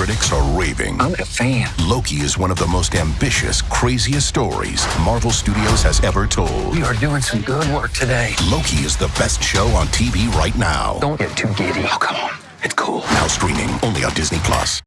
critics are raving. I'm a fan. Loki is one of the most ambitious, craziest stories Marvel Studios has ever told. We are doing some good work today. Loki is the best show on TV right now. Don't get too giddy. Oh, come on. It's cool. Now streaming only on Disney Plus.